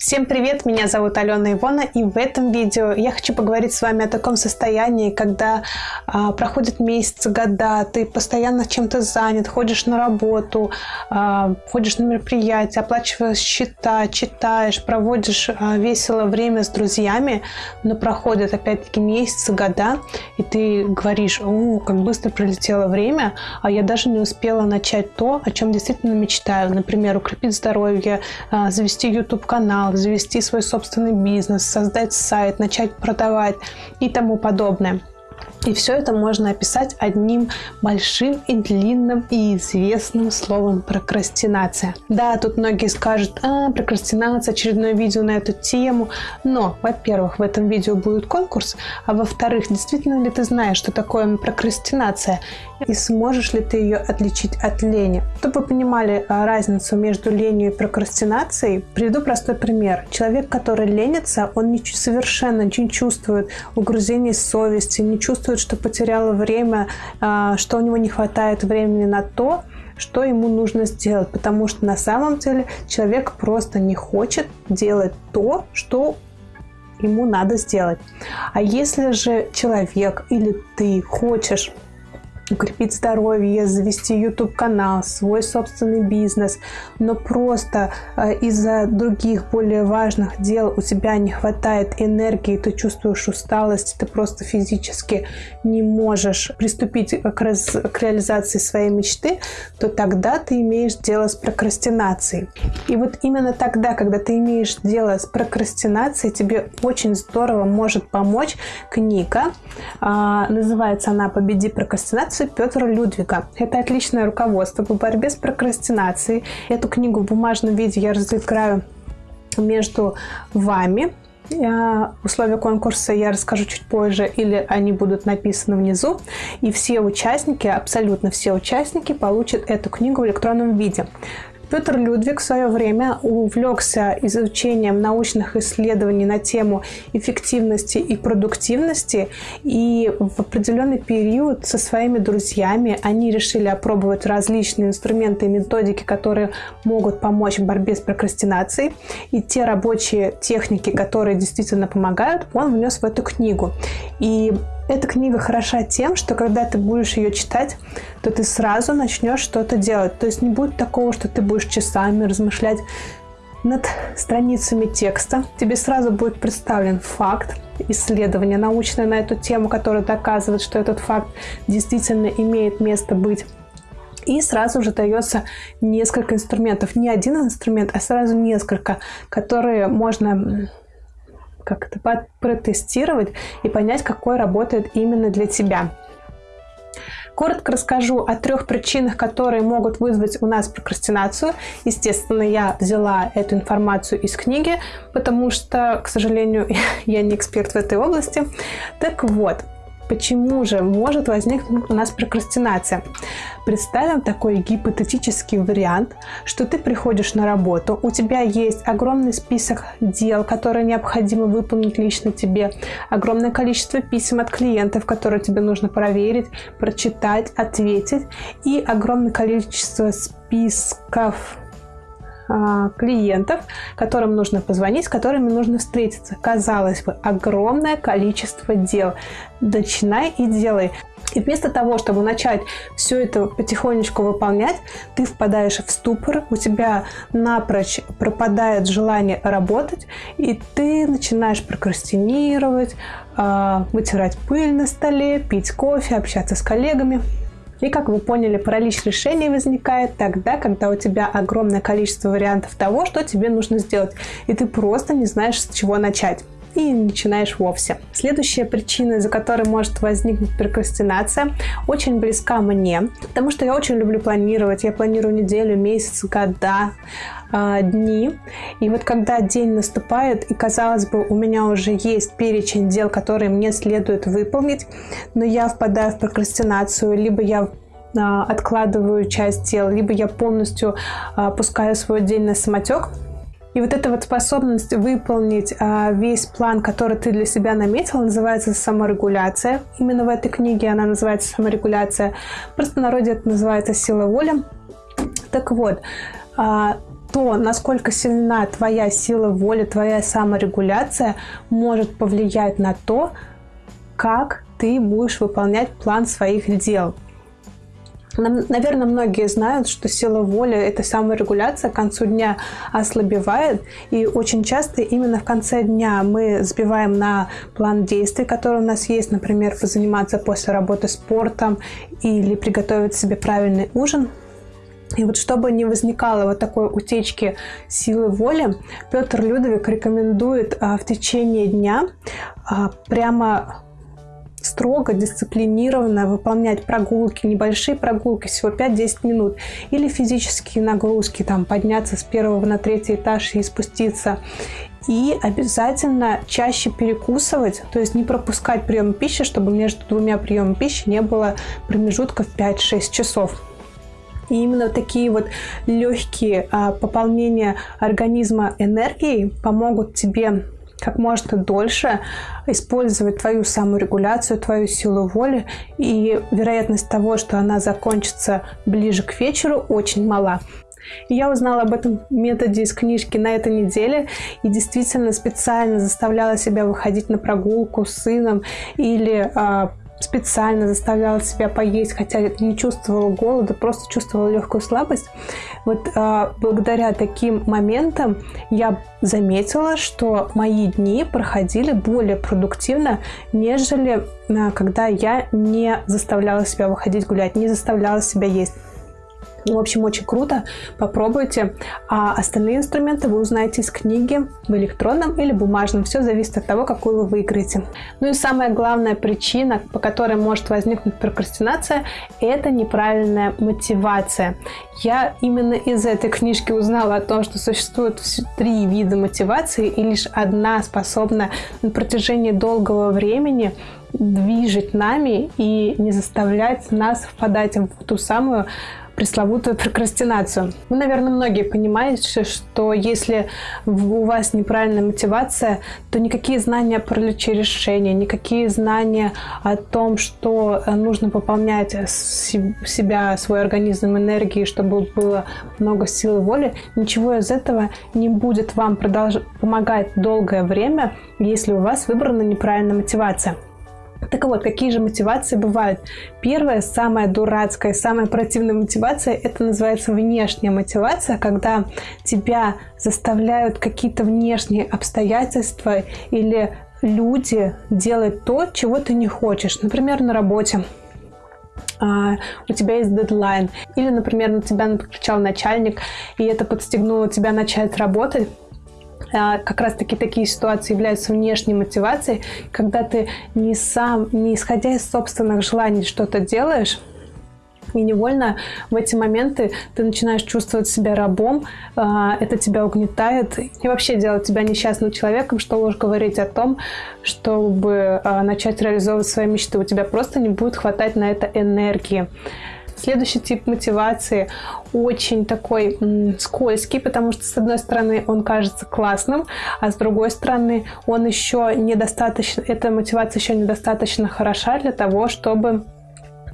Всем привет, меня зовут Алена Ивона, и в этом видео я хочу поговорить с вами о таком состоянии, когда а, проходят месяцы, года, ты постоянно чем-то занят, ходишь на работу, а, ходишь на мероприятия, оплачиваешь счета, читаешь, проводишь а, весело время с друзьями, но проходят опять-таки месяцы, года, и ты говоришь, о, как быстро пролетело время, а я даже не успела начать то, о чем действительно мечтаю, например, укрепить здоровье, а, завести YouTube-канал, завести свой собственный бизнес, создать сайт, начать продавать и тому подобное. И все это можно описать одним большим и длинным и известным словом прокрастинация. Да, тут многие скажут, а, прокрастинация, очередное видео на эту тему. Но, во-первых, в этом видео будет конкурс, а во-вторых, действительно ли ты знаешь, что такое прокрастинация? И сможешь ли ты ее отличить от лени? Чтобы вы понимали а, разницу между ленью и прокрастинацией, приведу простой пример. Человек, который ленится, он не, совершенно не чувствует угрызений совести, не чувствует, что потерял время, а, что у него не хватает времени на то, что ему нужно сделать, потому что на самом деле человек просто не хочет делать то, что ему надо сделать. А если же человек или ты хочешь укрепить здоровье, завести YouTube-канал, свой собственный бизнес, но просто э, из-за других более важных дел у тебя не хватает энергии, ты чувствуешь усталость, ты просто физически не можешь приступить к, раз, к реализации своей мечты, то тогда ты имеешь дело с прокрастинацией. И вот именно тогда, когда ты имеешь дело с прокрастинацией, тебе очень здорово может помочь книга. А, называется она «Победи прокрастинацию» Инструкции Петра Людвига. Это отличное руководство по борьбе с прокрастинацией. Эту книгу в бумажном виде я разыграю между вами. Условия конкурса я расскажу чуть позже, или они будут написаны внизу. И все участники, абсолютно все участники получат эту книгу в электронном виде. Петр Людвиг в свое время увлекся изучением научных исследований на тему эффективности и продуктивности, и в определенный период со своими друзьями они решили опробовать различные инструменты и методики, которые могут помочь в борьбе с прокрастинацией. И те рабочие техники, которые действительно помогают, он внес в эту книгу. И эта книга хороша тем, что когда ты будешь ее читать, то ты сразу начнешь что-то делать. То есть не будет такого, что ты будешь часами размышлять над страницами текста. Тебе сразу будет представлен факт, исследование научное на эту тему, которое доказывает, что этот факт действительно имеет место быть. И сразу же дается несколько инструментов. Не один инструмент, а сразу несколько, которые можно как-то протестировать и понять, какой работает именно для тебя. Коротко расскажу о трех причинах, которые могут вызвать у нас прокрастинацию. Естественно, я взяла эту информацию из книги, потому что, к сожалению, я не эксперт в этой области. Так вот, Почему же может возникнуть у нас прокрастинация? Представим такой гипотетический вариант, что ты приходишь на работу, у тебя есть огромный список дел, которые необходимо выполнить лично тебе, огромное количество писем от клиентов, которые тебе нужно проверить, прочитать, ответить, и огромное количество списков клиентов, которым нужно позвонить, с которыми нужно встретиться. Казалось бы, огромное количество дел. Начинай и делай. И вместо того, чтобы начать все это потихонечку выполнять, ты впадаешь в ступор, у тебя напрочь пропадает желание работать, и ты начинаешь прокрастинировать, а, вытирать пыль на столе, пить кофе, общаться с коллегами. И, как вы поняли, паралич решений возникает тогда, когда у тебя огромное количество вариантов того, что тебе нужно сделать, и ты просто не знаешь, с чего начать и начинаешь вовсе. Следующая причина, из-за которой может возникнуть прокрастинация, очень близка мне, потому что я очень люблю планировать. Я планирую неделю, месяц, года, а, дни. И вот когда день наступает, и казалось бы, у меня уже есть перечень дел, которые мне следует выполнить, но я впадаю в прокрастинацию, либо я а, откладываю часть дел, либо я полностью а, пускаю свой день на самотек, и вот эта вот способность выполнить а, весь план, который ты для себя наметил, называется саморегуляция. Именно в этой книге она называется саморегуляция. В простонародье это называется сила воли. Так вот, а, то, насколько сильна твоя сила воли, твоя саморегуляция может повлиять на то, как ты будешь выполнять план своих дел. Наверное, многие знают, что сила воли – это саморегуляция к концу дня ослабевает, и очень часто именно в конце дня мы сбиваем на план действий, который у нас есть, например, позаниматься после работы спортом или приготовить себе правильный ужин. И вот чтобы не возникало вот такой утечки силы воли, Петр Людовик рекомендует а, в течение дня а, прямо строго, дисциплинированно выполнять прогулки, небольшие прогулки, всего 5-10 минут, или физические нагрузки, там, подняться с первого на третий этаж и спуститься. И обязательно чаще перекусывать, то есть не пропускать прием пищи, чтобы между двумя приемами пищи не было промежутков 5-6 часов. И именно такие вот легкие а, пополнения организма энергией помогут тебе как можно дольше использовать твою саморегуляцию, твою силу воли, и вероятность того, что она закончится ближе к вечеру, очень мала. я узнала об этом методе из книжки на этой неделе и действительно специально заставляла себя выходить на прогулку с сыном или а, специально заставляла себя поесть, хотя не чувствовала голода, просто чувствовала легкую слабость. Вот а, благодаря таким моментам я заметила, что мои дни проходили более продуктивно, нежели а, когда я не заставляла себя выходить гулять, не заставляла себя есть. Ну, в общем, очень круто. Попробуйте. А остальные инструменты вы узнаете из книги в электронном или бумажном. Все зависит от того, какую вы выиграете. Ну и самая главная причина, по которой может возникнуть прокрастинация, это неправильная мотивация. Я именно из этой книжки узнала о том, что существует три вида мотивации, и лишь одна способна на протяжении долгого времени движет нами и не заставлять нас впадать в ту самую пресловутую прокрастинацию. Вы, наверное, многие понимаете, что если у вас неправильная мотивация, то никакие знания про лечение никакие знания о том, что э, нужно пополнять себя, свой организм энергией, чтобы было много сил и воли, ничего из этого не будет вам продолж... помогать долгое время, если у вас выбрана неправильная мотивация. Так вот, какие же мотивации бывают? Первая, самая дурацкая, самая противная мотивация, это называется внешняя мотивация, когда тебя заставляют какие-то внешние обстоятельства или люди делать то, чего ты не хочешь. Например, на работе а, у тебя есть дедлайн, или, например, на тебя накричал начальник, и это подстегнуло тебя начать работать, как раз-таки такие ситуации являются внешней мотивацией, когда ты не сам, не исходя из собственных желаний что-то делаешь, и невольно в эти моменты ты начинаешь чувствовать себя рабом, а, это тебя угнетает и вообще делает тебя несчастным человеком, что уж говорить о том, чтобы а, начать реализовывать свои мечты. У тебя просто не будет хватать на это энергии. Следующий тип мотивации очень такой м, скользкий, потому что, с одной стороны, он кажется классным, а с другой стороны, он еще недостаточно, эта мотивация еще недостаточно хороша для того, чтобы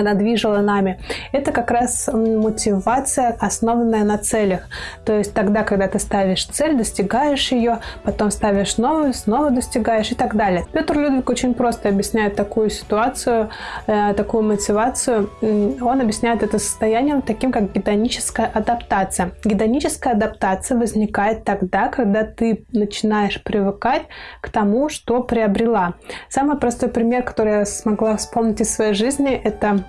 она движила нами. Это как раз мотивация, основанная на целях. То есть тогда, когда ты ставишь цель, достигаешь ее, потом ставишь новую, снова достигаешь и так далее. Петр Людвиг очень просто объясняет такую ситуацию, э, такую мотивацию. Он объясняет это состоянием таким, как гедоническая адаптация. Гедоническая адаптация возникает тогда, когда ты начинаешь привыкать к тому, что приобрела. Самый простой пример, который я смогла вспомнить из своей жизни, это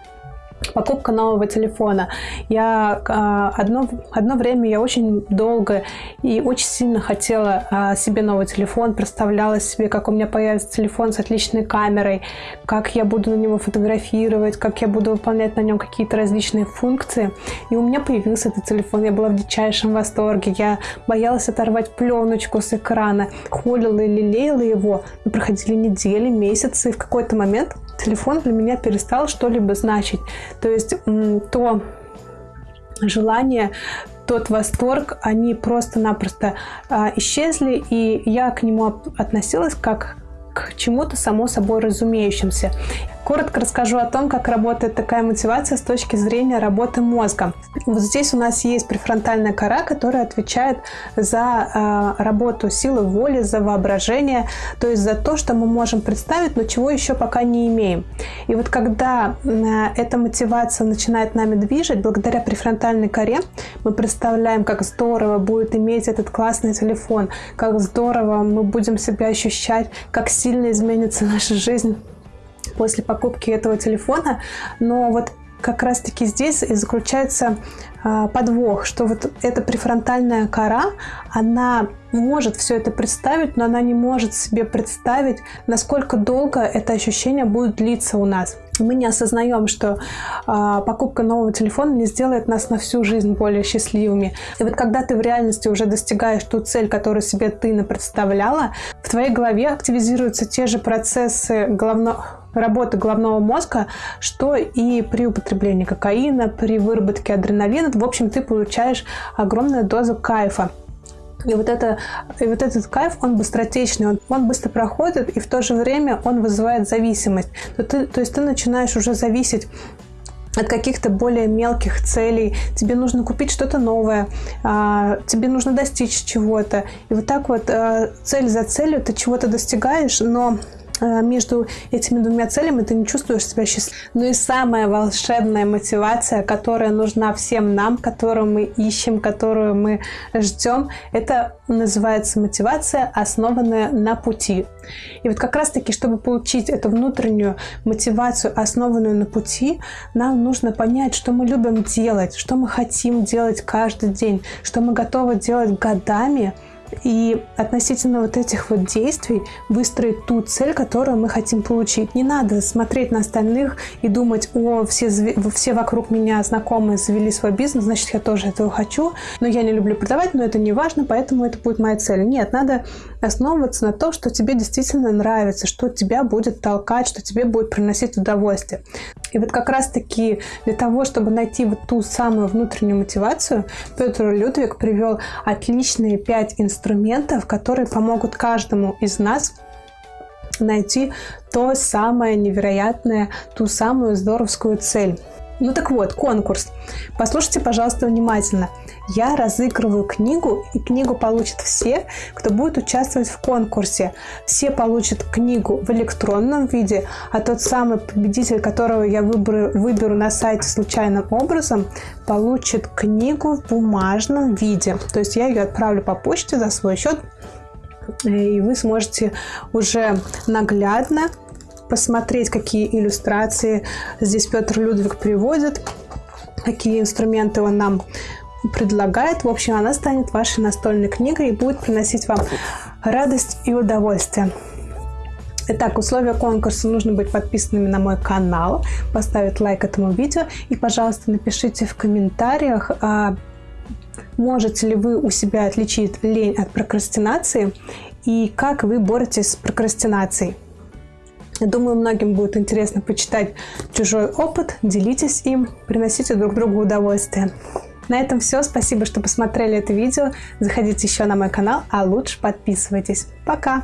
покупка нового телефона. Я а, одно, одно время я очень долго и очень сильно хотела а, себе новый телефон, представляла себе, как у меня появится телефон с отличной камерой, как я буду на него фотографировать, как я буду выполнять на нем какие-то различные функции. И у меня появился этот телефон, я была в дичайшем восторге, я боялась оторвать пленочку с экрана, холила и лелеяла его, но проходили недели, месяцы, и в какой-то момент телефон для меня перестал что-либо значить. То есть то желание, тот восторг, они просто-напросто а, исчезли, и я к нему относилась как к чему-то само собой разумеющимся. Коротко расскажу о том, как работает такая мотивация с точки зрения работы мозга. Вот здесь у нас есть префронтальная кора, которая отвечает за э, работу силы воли, за воображение, то есть за то, что мы можем представить, но чего еще пока не имеем. И вот когда э, эта мотивация начинает нами движет, благодаря префронтальной коре мы представляем, как здорово будет иметь этот классный телефон, как здорово мы будем себя ощущать, как сильно изменится наша жизнь после покупки этого телефона, но вот как раз-таки здесь и заключается э, подвох, что вот эта префронтальная кора, она может все это представить, но она не может себе представить, насколько долго это ощущение будет длиться у нас. Мы не осознаем, что э, покупка нового телефона не сделает нас на всю жизнь более счастливыми. И вот когда ты в реальности уже достигаешь ту цель, которую себе ты представляла, в твоей голове активизируются те же процессы головного работы головного мозга, что и при употреблении кокаина, при выработке адреналина. В общем, ты получаешь огромную дозу кайфа. И вот, это, и вот этот кайф, он быстротечный, он, он быстро проходит, и в то же время он вызывает зависимость. То, ты, то есть ты начинаешь уже зависеть от каких-то более мелких целей. Тебе нужно купить что-то новое, а, тебе нужно достичь чего-то. И вот так вот а, цель за целью ты чего-то достигаешь, но между этими двумя целями ты не чувствуешь себя счастливым. Ну и самая волшебная мотивация, которая нужна всем нам, которую мы ищем, которую мы ждем, это называется мотивация, основанная на пути. И вот как раз-таки, чтобы получить эту внутреннюю мотивацию, основанную на пути, нам нужно понять, что мы любим делать, что мы хотим делать каждый день, что мы готовы делать годами – и относительно вот этих вот действий выстроить ту цель, которую мы хотим получить. Не надо смотреть на остальных и думать, о, все, все вокруг меня знакомые завели свой бизнес, значит, я тоже этого хочу, но я не люблю продавать, но это не важно, поэтому это будет моя цель. Нет, надо основываться на том, что тебе действительно нравится, что тебя будет толкать, что тебе будет приносить удовольствие. И вот как раз-таки для того, чтобы найти вот ту самую внутреннюю мотивацию, Петр Людвиг привел отличные пять инструментов, которые помогут каждому из нас найти то самое невероятное, ту самую здоровскую цель. Ну так вот, конкурс. Послушайте, пожалуйста, внимательно. Я разыгрываю книгу, и книгу получат все, кто будет участвовать в конкурсе. Все получат книгу в электронном виде, а тот самый победитель, которого я выберу, выберу на сайте случайным образом, получит книгу в бумажном виде. То есть я ее отправлю по почте за свой счет, и вы сможете уже наглядно посмотреть, какие иллюстрации здесь Петр Людвиг приводит, какие инструменты он нам предлагает. В общем, она станет вашей настольной книгой и будет приносить вам радость и удовольствие. Итак, условия конкурса нужно быть подписанными на мой канал, поставить лайк этому видео и, пожалуйста, напишите в комментариях, а, можете ли вы у себя отличить лень от прокрастинации и как вы боретесь с прокрастинацией. Думаю, многим будет интересно почитать чужой опыт, делитесь им, приносите друг другу удовольствие. На этом все. Спасибо, что посмотрели это видео. Заходите еще на мой канал, а лучше подписывайтесь. Пока!